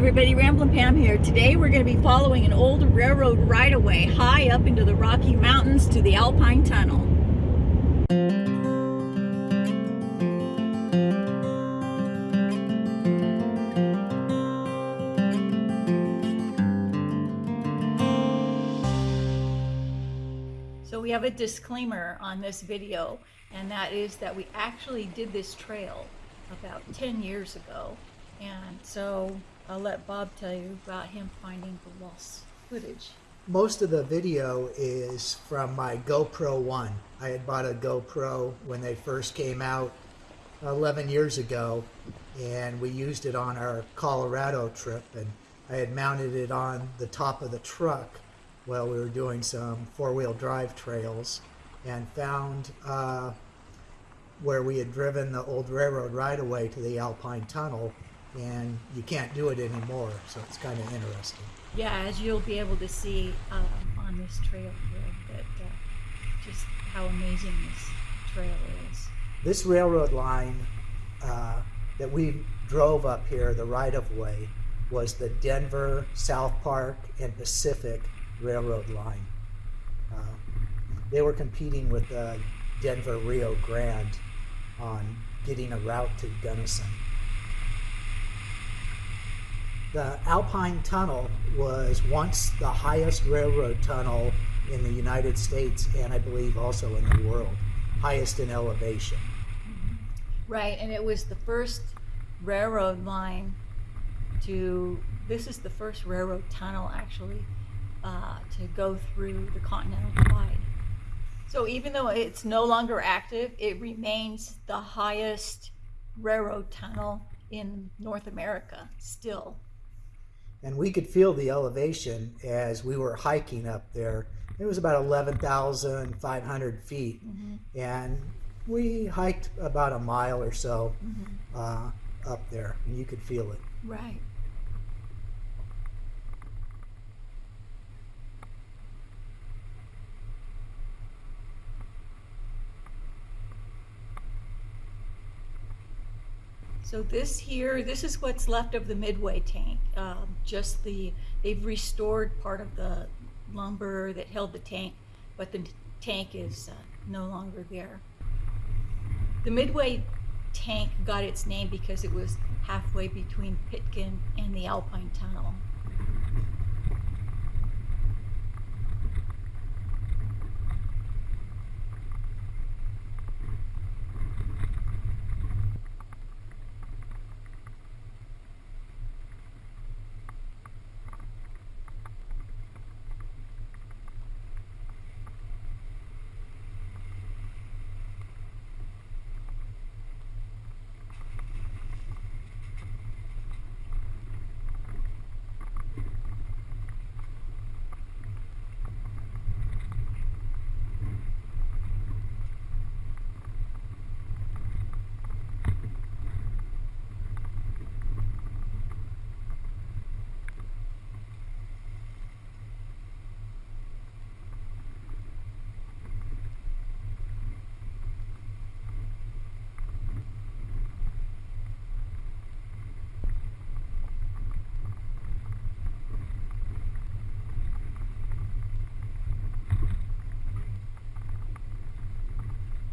everybody, Ramblin' Pam here. Today we're going to be following an old railroad right-of-way high up into the Rocky Mountains to the Alpine Tunnel. So we have a disclaimer on this video, and that is that we actually did this trail about 10 years ago. And so I'll let Bob tell you about him finding the lost footage. Most of the video is from my GoPro 1. I had bought a GoPro when they first came out 11 years ago, and we used it on our Colorado trip. And I had mounted it on the top of the truck while we were doing some four-wheel drive trails and found uh, where we had driven the old railroad right-of-way to the Alpine Tunnel, and you can't do it anymore, so it's kind of interesting. Yeah, as you'll be able to see um, on this trail here, that uh, just how amazing this trail is. This railroad line uh, that we drove up here, the right-of-way, was the Denver, South Park, and Pacific Railroad line. Uh, they were competing with the Denver Rio Grande on getting a route to Gunnison. The Alpine Tunnel was once the highest railroad tunnel in the United States and I believe also in the world, highest in elevation. Right, and it was the first railroad line to, this is the first railroad tunnel actually uh, to go through the Continental Divide. So even though it's no longer active, it remains the highest railroad tunnel in North America still. And we could feel the elevation as we were hiking up there. It was about 11,500 feet. Mm -hmm. And we hiked about a mile or so mm -hmm. uh, up there, and you could feel it. Right. So this here, this is what's left of the Midway tank. Um, just the, they've restored part of the lumber that held the tank, but the tank is uh, no longer there. The Midway tank got its name because it was halfway between Pitkin and the Alpine Tunnel.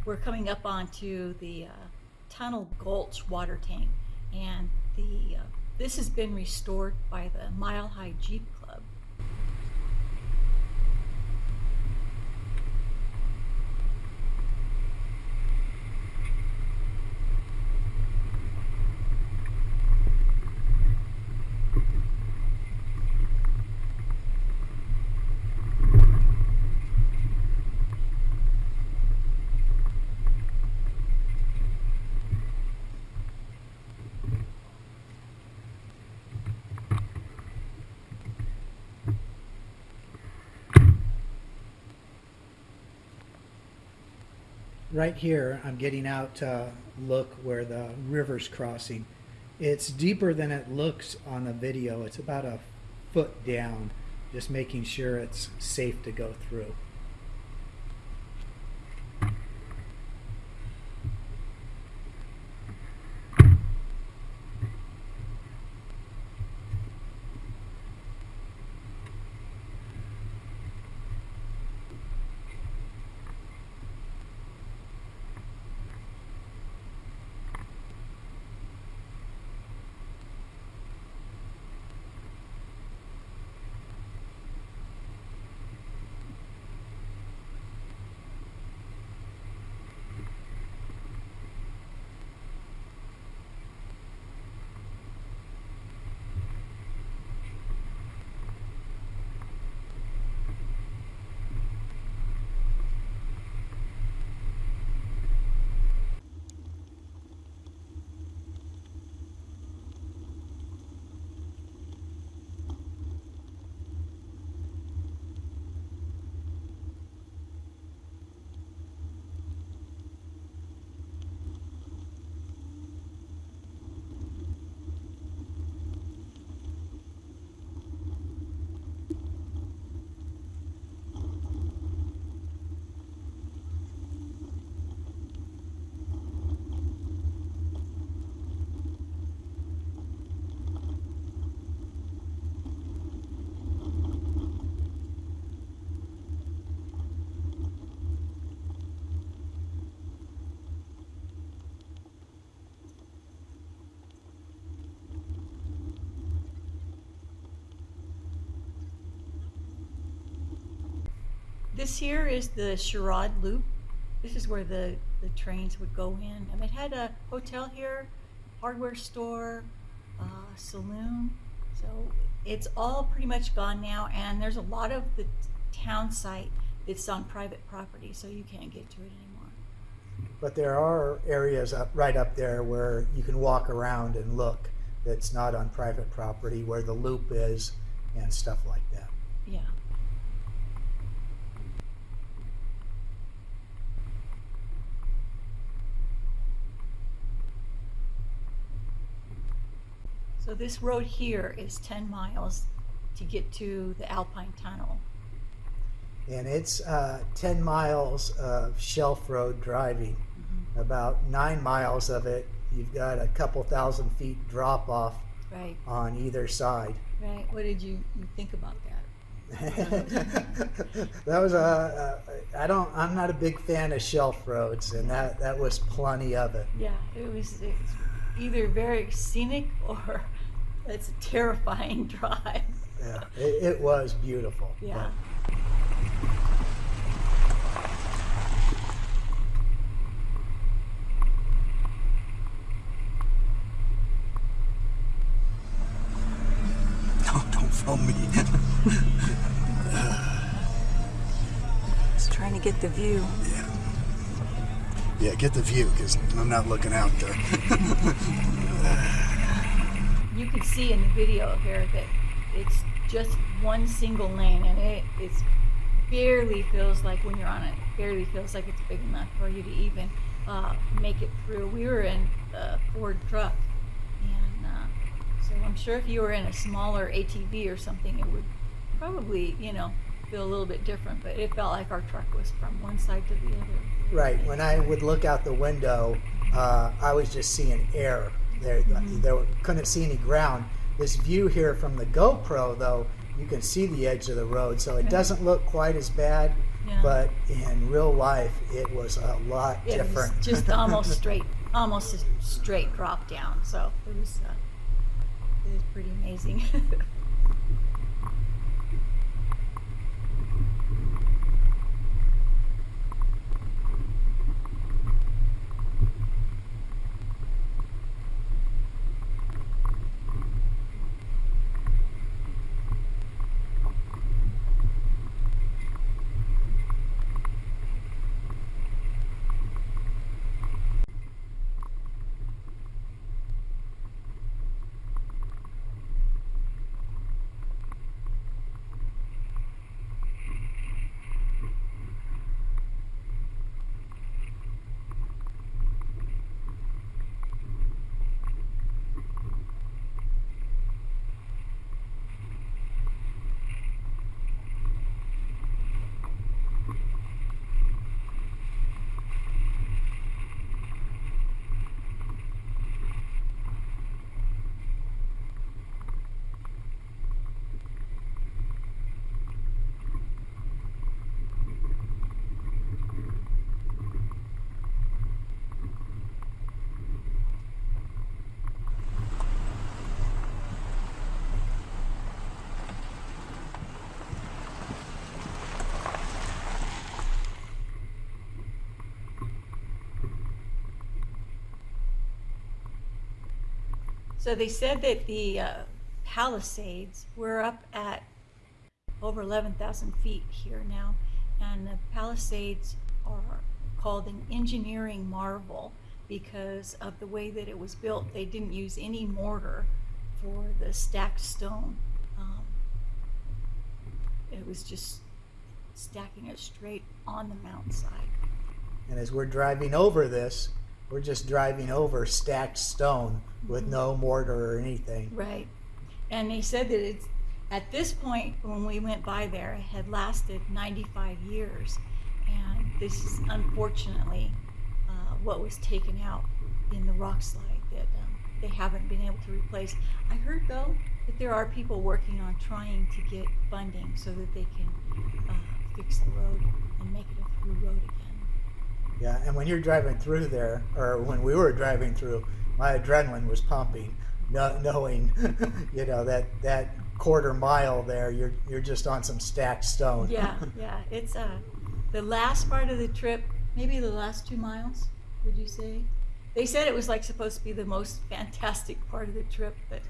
We're coming up onto the uh, Tunnel Gulch water tank, and the uh, this has been restored by the Mile High Jeep right here, I'm getting out to look where the river's crossing. It's deeper than it looks on the video. It's about a foot down, just making sure it's safe to go through. This here is the Sherrod Loop. This is where the, the trains would go in. And it had a hotel here, hardware store, uh, saloon. So it's all pretty much gone now. And there's a lot of the town site that's on private property, so you can't get to it anymore. But there are areas up right up there where you can walk around and look that's not on private property where the loop is and stuff like that. Yeah. So this road here is 10 miles to get to the Alpine Tunnel. And it's uh, 10 miles of shelf road driving. About nine miles of it, you've got a couple thousand feet drop off Right, on either side. right. What did you, you think about that? that was a, a. I don't. I'm not a big fan of shelf roads, and that that was plenty of it. Yeah, it was it's either very scenic or it's a terrifying drive. Yeah, it, it was beautiful. but- Yeah. No, don't film me. Just trying to get the view. yeah. Yeah, get the view, because I'm not looking out there. You can see in the video here that it's just one single lane and it it's barely feels like when you're on it, it barely feels like it's big enough for you to even uh, make it through. We were in a Ford truck and uh, so I'm sure if you were in a smaller ATV or something, it would probably, you know, feel a little bit different, but it felt like our truck was from one side to the other. Right. When I would look out the window, uh, I was just seeing air. There, there couldn't see any ground. This view here from the GoPro, though, you can see the edge of the road, so it doesn't look quite as bad. Yeah. But in real life, it was a lot It different. was just almost straight, almost a straight drop down. So it was, uh, it was pretty amazing. so they said that the uh, Palisades were up at over 11,000 feet here now, and the Palisades are called an engineering marvel because of the way that it was built. They didn't use any mortar for the stacked stone. Um, it was just stacking it straight on the mountainside. And as we're driving over this, we're just driving over stacked stone with no mortar or anything. Right. And he said that it's at this point when we went by there, it had lasted 95 years. And this is unfortunately uh, what was taken out in the rock slide that um, they haven't been able to replace. I heard though that there are people working on trying to get funding so that they can uh, fix the road and make it a through road again. Yeah, and when you're driving through there, or when we were driving through, my adrenaline was pumping. no, knowing, you know, that that quarter mile there, you're you're just on some stacked stone. Yeah, yeah. It's uh, the last part of the trip, maybe the last two miles, would you say? They said it was like supposed to be the most fantastic part of the trip, but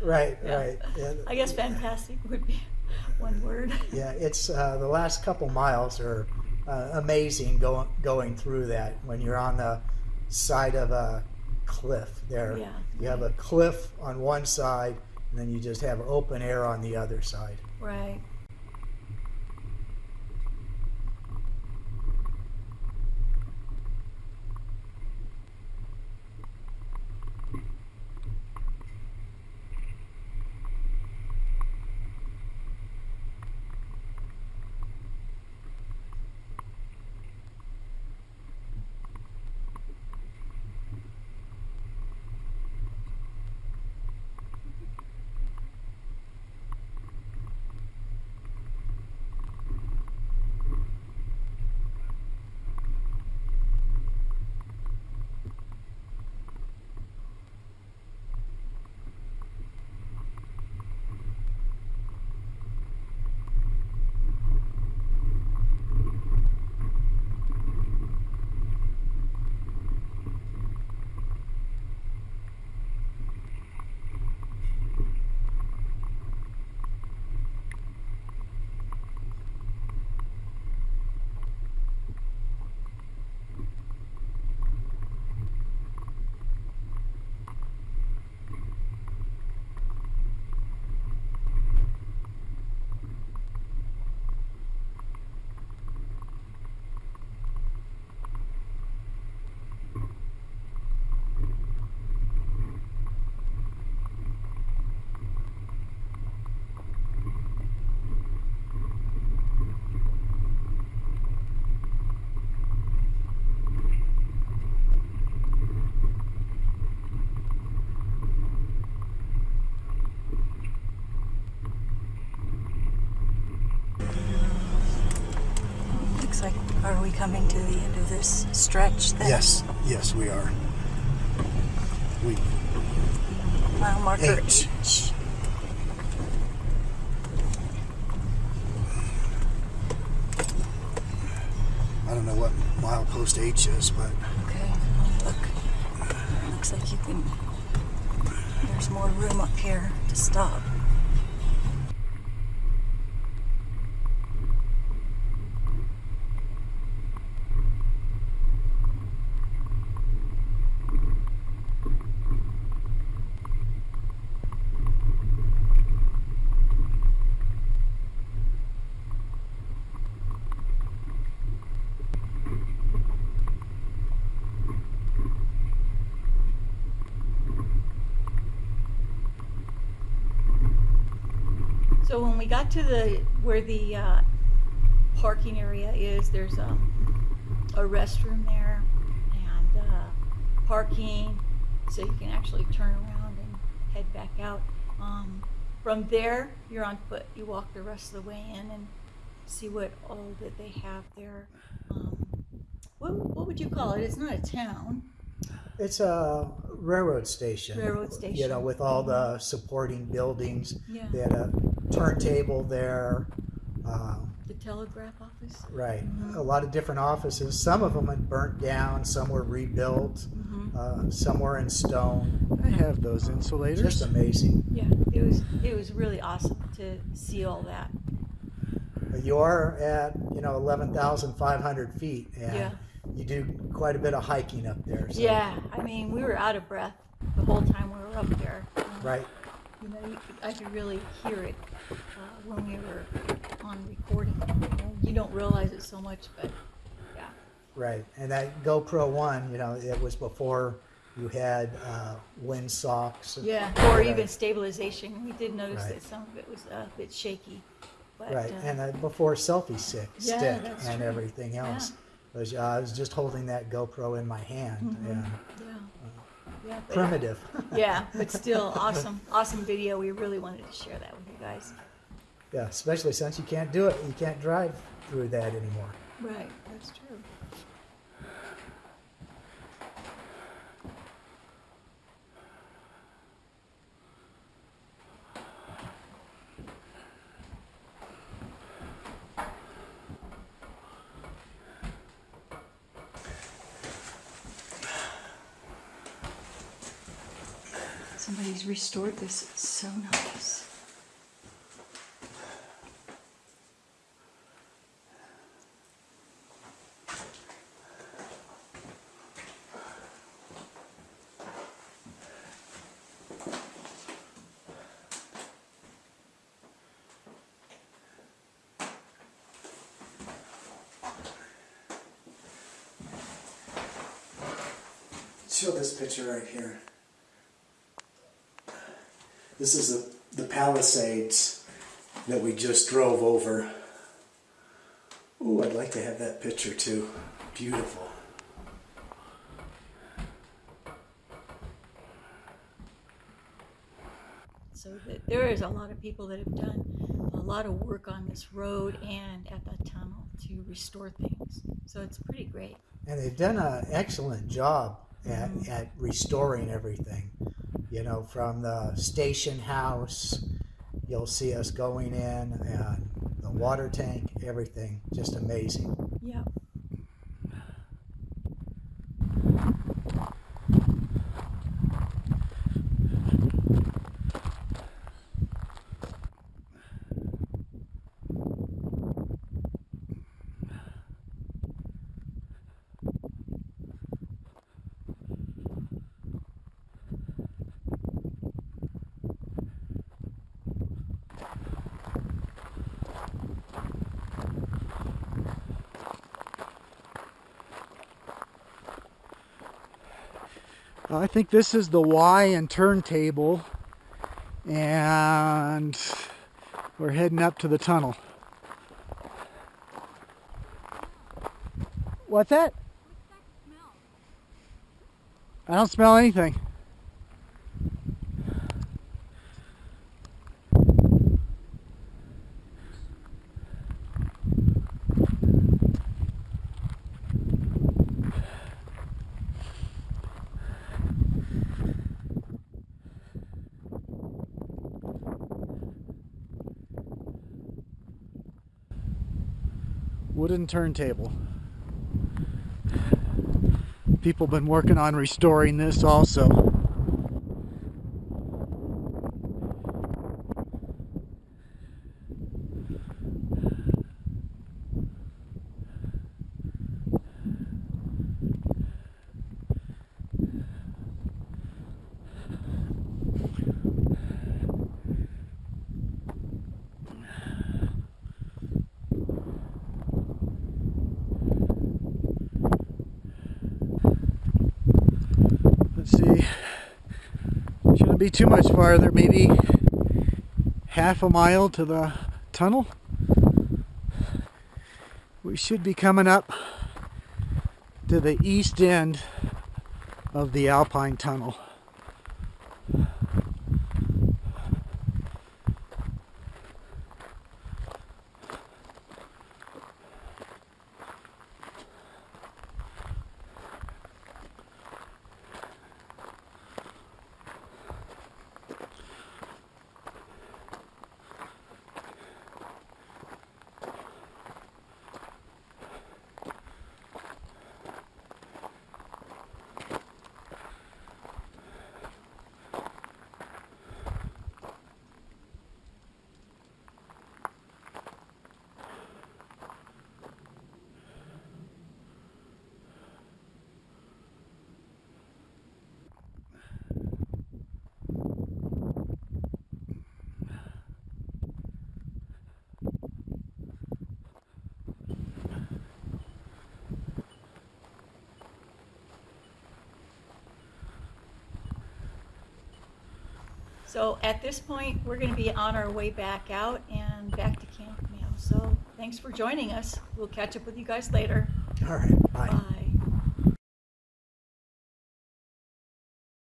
right, Yeah. right. Yeah, I guess fantastic would be one word. yeah, it's uh, the last couple miles are uh, amazing going going through that when you're on the side of a cliff. There, Yeah. you have a cliff on one side, and then you just have open air on the other side. Right. We coming to the end of this stretch then? Yes, yes, we are. We Mile marker H. H. I don't know what milepost H is, but Okay, look. Looks like you can. There's more room up here to stop. So when we got to the where the uh, parking area is, there's a, a restroom there and uh, parking, so you can actually turn around and head back out. Um, from there, you're on foot. You walk the rest of the way in and see what all that they have there. Um, what, what would you call it? It's not a town. It's a railroad station. Railroad station. You know, with all the supporting buildings. Yeah. They had a turntable there. Um, The telegraph office. right. Mhm. A lot of different offices. Some of them had burnt down. Some were rebuilt. hmm Uh, some were in stone. I have those insulators. Just amazing. Yeah, it was it was really awesome to see all that. But you are at you know eleven thousand five hundred feet, and Yeah. you do quite a bit of hiking up there. So, Yeah, I mean, we were out of breath the whole time we were up there. Right. You know, you could, I could really hear it uh, when we were on recording. You, know, you don't realize it so much, but yeah. Right, and that GoPro One, you know, it was before you had uh, wind socks. Yeah, or Right. even stabilization. We did notice Right. that some of it was a bit shaky. But, Right, uh, and uh, before selfie stick, Yeah, stick and true. everything Yeah. else. Was, uh, I was just holding that GoPro in my hand, Mhm. and yeah, yeah, but- primitive. Yeah, but still awesome, awesome video. We really wanted to share that with you guys. yeah, especially since you can't do it, you can't drive through that anymore. Right, that's true. Somebody's restored this. It's so nice. Show this picture right here. This is the, the Palisades that we just drove over. Ooh, I'd like to have that picture too. Beautiful. So there is a lot of people that have done a lot of work on this road and at that tunnel to restore things. So it's pretty great. And they've done an excellent job at, mm-hmm. at restoring everything. You know, from the station house, you'll see us going in, and the water tank, everything. Just amazing. Yeah. I think this is the Y and turntable, and we're heading up to the tunnel. What's that? I don't smell anything. Turntable. People been working on restoring this also. Be too much farther, maybe half a mile to the tunnel. We should be coming up to the east end of the Alpine Tunnel. So at this point, we're going to be on our way back out and back to camp now. So thanks for joining us. We'll catch up with you guys later. All right. Bye. Bye.